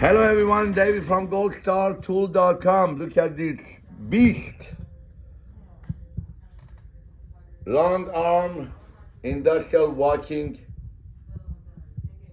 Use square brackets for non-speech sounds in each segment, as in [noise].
Hello everyone, David from goldstartool.com. Look at this beast. Long arm industrial walking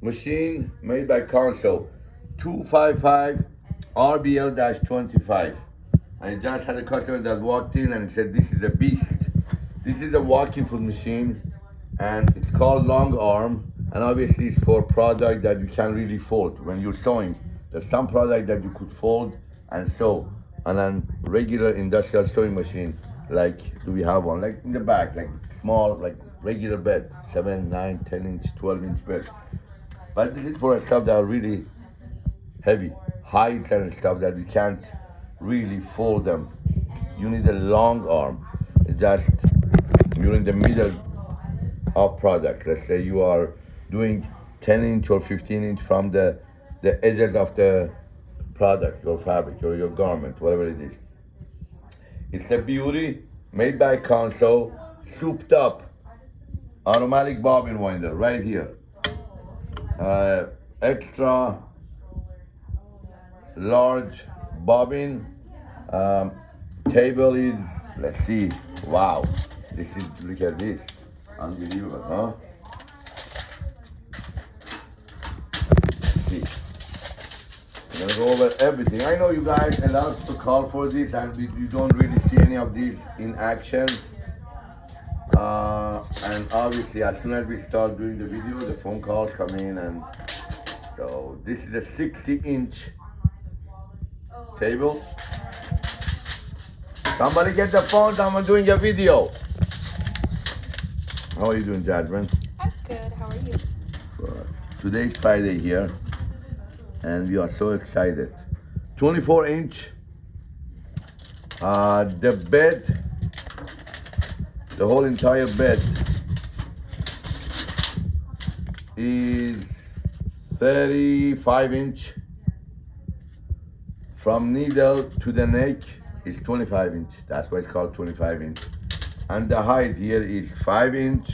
machine made by Consew. 255 RBL-25. I just had a customer that walked in and said this is a beast. This is a walking foot machine and it's called long arm and obviously it's for product that you can really fold when you're sewing. There's some product that you could fold and sew on a regular industrial sewing machine. Like, do we have one? Like in the back, like small, like regular bed, seven, nine, 10 inch, 12 inch bed. But this is for stuff that are really heavy, high tension stuff that you can't really fold them. You need a long arm. Just you're in the middle of product. Let's say you are doing 10 inch or 15 inch from the the edges of the product, your fabric or your garment, whatever it is. It's a beauty made by Consew, souped up, automatic bobbin winder right here. Uh, extra large bobbin. Um, table is, let's see, wow. This is, look at this, unbelievable, huh? I'm over everything. I know you guys a lot to call for this and you don't really see any of these in action. Uh, and obviously as soon as we start doing the video, the phone calls come in and so this is a 60 inch table. Somebody get the phone, I'm doing a video. How are you doing, Jasmine? I'm good, how are you? Good. Today's Friday here and we are so excited. 24 inch, uh, the bed, the whole entire bed is 35 inch. From needle to the neck is 25 inch. That's why it's called 25 inch. And the height here is 5 inch,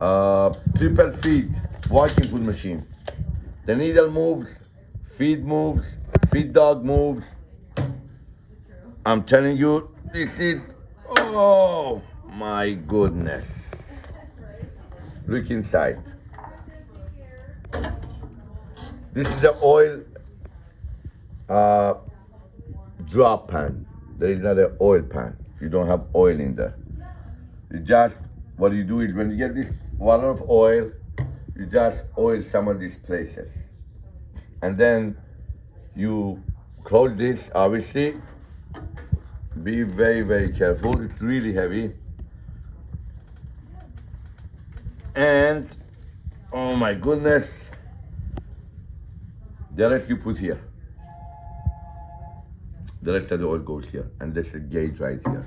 uh, triple feet walking foot machine. The needle moves feed moves, feed dog moves. I'm telling you, this is, oh my goodness. Look inside. This is the oil uh, drop pan. There is not an oil pan. You don't have oil in there. You just, what you do is when you get this water of oil, you just oil some of these places and then you close this obviously. Be very very careful. It's really heavy. And oh my goodness. The rest you put here. The rest of the oil goes here. And there's a gauge right here.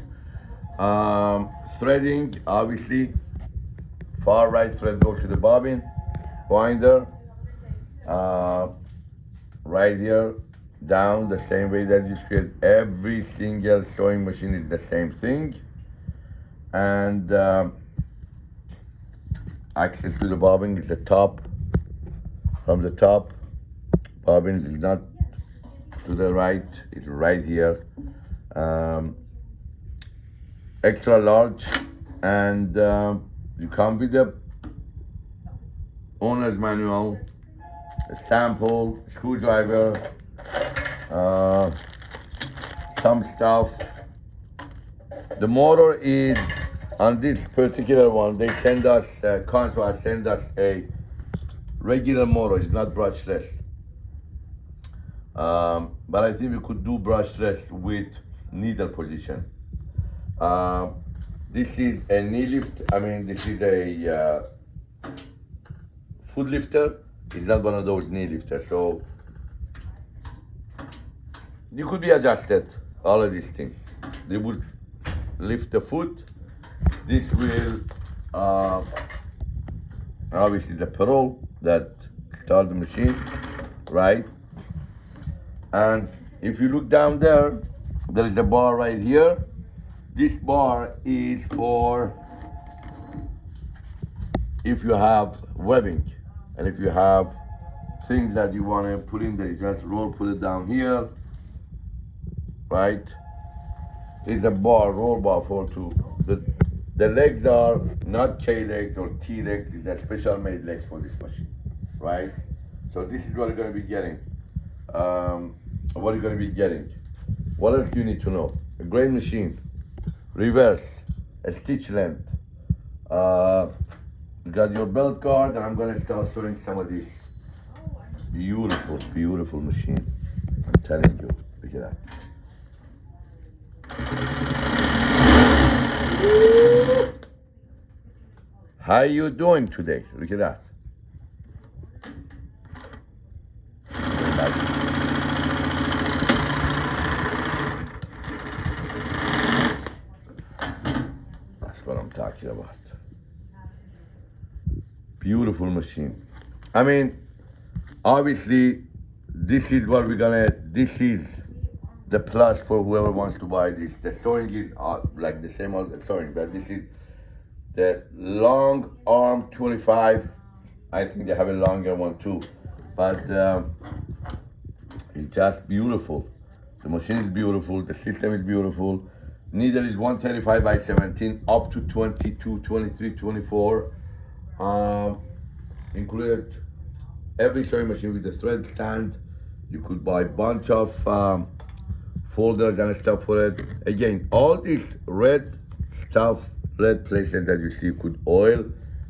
Um, threading obviously. Far right thread goes to the bobbin winder uh, right here down the same way that you create every single sewing machine is the same thing. And um, access to the bobbin is the top. From the top bobbin is not to the right it's right here. Um, extra large and um, you come with the owner's manual a sample, screwdriver, uh, some stuff. The motor is on this particular one. They send us, uh, Consew send us a regular motor. It's not brushless. Um, but I think we could do brushless with needle position. Uh, this is a knee lift. I mean, this is a uh, foot lifter it's not one of those knee lifters, so you could be adjusted, all of these things. They would lift the foot. This will, uh, obviously the pedal that start the machine, right? And if you look down there, there is a bar right here. This bar is for if you have webbing and if you have things that you want to put in there. You just roll, put it down here, right? It's a bar, roll bar for two. The, the legs are not K legs or T legs. These are special made legs for this machine, right? So this is what you're gonna be getting. Um, what you're gonna be getting. What else do you need to know? A great machine, reverse, a stitch length. Uh, you got your belt guard, and I'm gonna start showing some of these. Beautiful, beautiful machine. I'm telling you. Look at that. How are you doing today? Look at that. That's what I'm talking about. Beautiful machine. I mean, obviously, this is what we're gonna, this is the plus for whoever wants to buy this. The sewing is uh, like the same old sewing, but this is the long arm 25. I think they have a longer one too, but um, it's just beautiful. The machine is beautiful. The system is beautiful. Needle is 135 by 17 up to 22, 23, 24. Um, included every sewing machine with the thread stand. You could buy a bunch of um, folders and stuff for it. Again, all these red stuff, red places that you see could oil,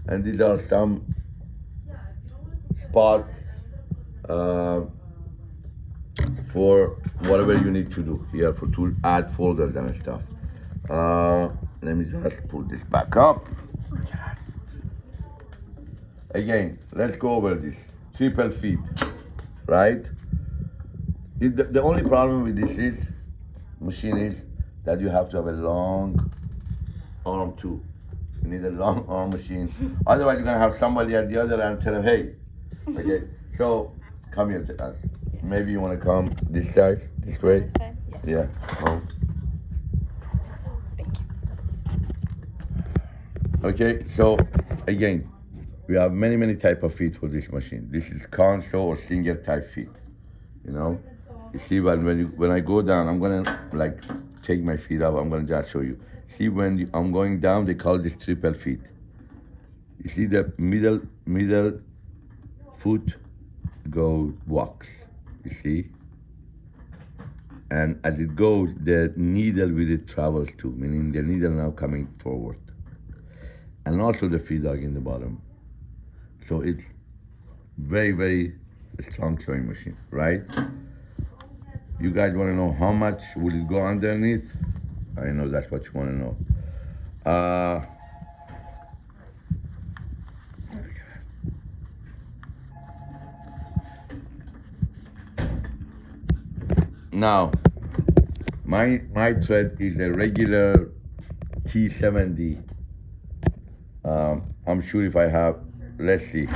and these are some spots uh, for whatever you need to do here for to add folders and stuff. Uh, let me just pull this back up. Again, let's go over this. Triple feet, right? It, the, the only problem with this is machine is that you have to have a long arm too. You need a long [laughs] arm machine. Otherwise, you're gonna have somebody at the other end tell them, "Hey, okay." So come here to us. Maybe you wanna come this side, this way. This side? Yeah. Yeah. Come. Thank you. Okay. So again, we have many many type of feet for this machine. This is console or single type feet. You know. You see, when when, you, when I go down, I'm gonna like take my feet up. I'm gonna just show you. See, when you, I'm going down, they call this triple feet. You see the middle middle foot go walks. You see, and as it goes, the needle with it travels too, meaning the needle now coming forward, and also the feed dog in the bottom. So it's very very strong sewing machine, right? You guys want to know how much will it go underneath? I know that's what you want to know. Uh, now, my my thread is a regular T70. Um, I'm sure if I have, let's see.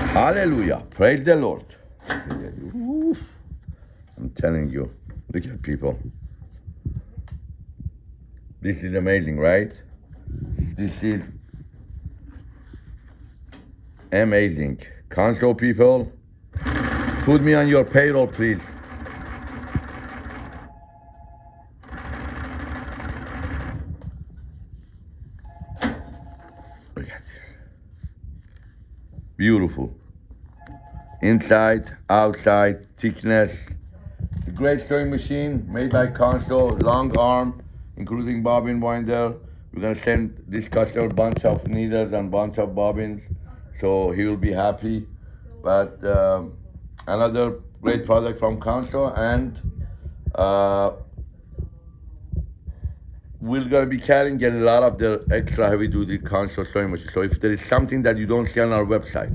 Hallelujah! Praise the Lord. Oof. I'm telling you, look at people. This is amazing, right? This is amazing. Consew people, put me on your payroll, please. Beautiful. Inside, outside, thickness. A great sewing machine made by Consew, long arm, including bobbin winder. We're gonna send this customer bunch of needles and bunch of bobbins, so he will be happy. But um, another great product from Consew, and uh, we're gonna be carrying a lot of the extra heavy duty Consew sewing machine. So if there is something that you don't see on our website,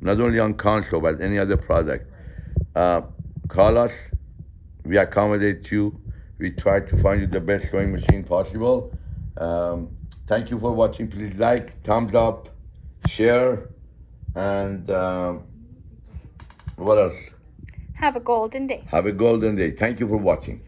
not only on Consew but any other product. Uh, call us. We accommodate you. We try to find you the best sewing machine possible. Um, thank you for watching. Please like, thumbs up, share, and um, what else? Have a golden day. Have a golden day. Thank you for watching.